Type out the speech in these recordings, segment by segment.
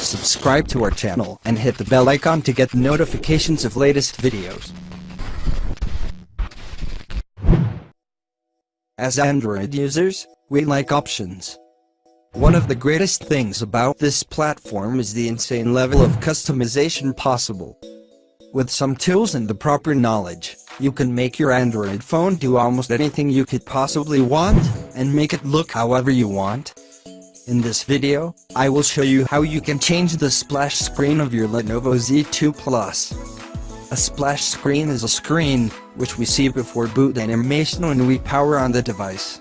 subscribe to our channel and hit the bell icon to get notifications of latest videos. As Android users, we like options. One of the greatest things about this platform is the insane level of customization possible. With some tools and the proper knowledge, you can make your Android phone do almost anything you could possibly want, and make it look however you want. In this video, I will show you how you can change the splash screen of your Lenovo Z2 Plus. A splash screen is a screen, which we see before boot animation when we power on the device.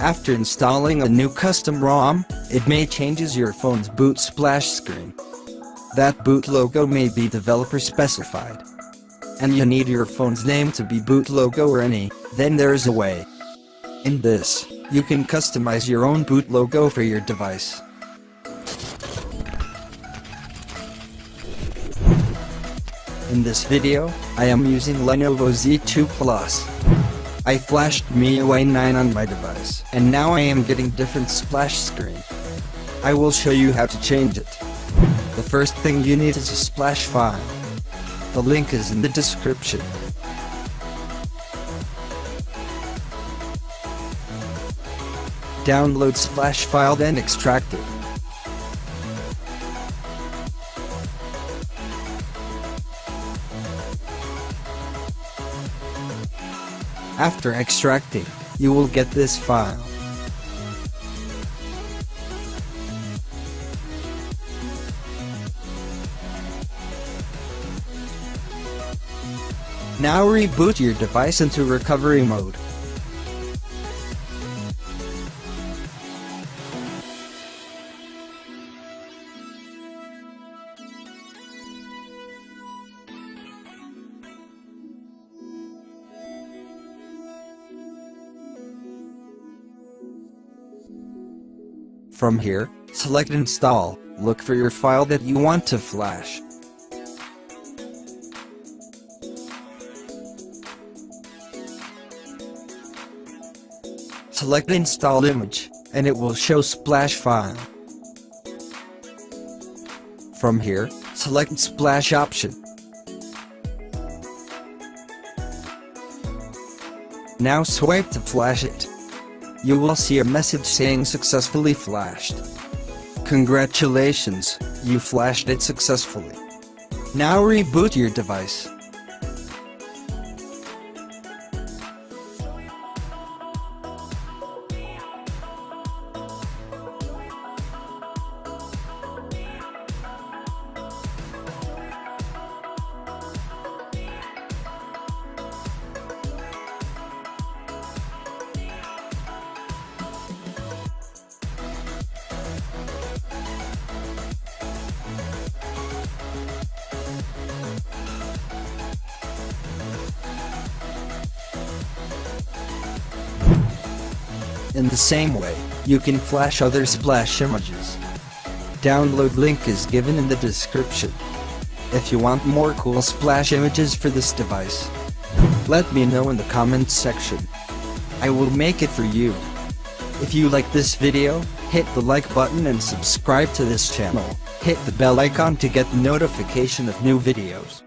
After installing a new custom ROM, it may changes your phone's boot splash screen. That boot logo may be developer specified. And you need your phone's name to be boot logo or any, then there's a way. In this, you can customize your own boot logo for your device. In this video, I am using Lenovo Z2 Plus. I flashed MIUI 9 on my device, and now I am getting different splash screen. I will show you how to change it. The first thing you need is a splash file. The link is in the description. Download splash file then extract it. After extracting, you will get this file. Now reboot your device into recovery mode. From here, select install, look for your file that you want to flash. Select install image, and it will show splash file. From here, select splash option. Now swipe to flash it. You will see a message saying successfully flashed. Congratulations, you flashed it successfully. Now reboot your device. In the same way, you can flash other splash images. Download link is given in the description. If you want more cool splash images for this device, let me know in the comments section. I will make it for you. If you like this video, hit the like button and subscribe to this channel. Hit the bell icon to get notification of new videos.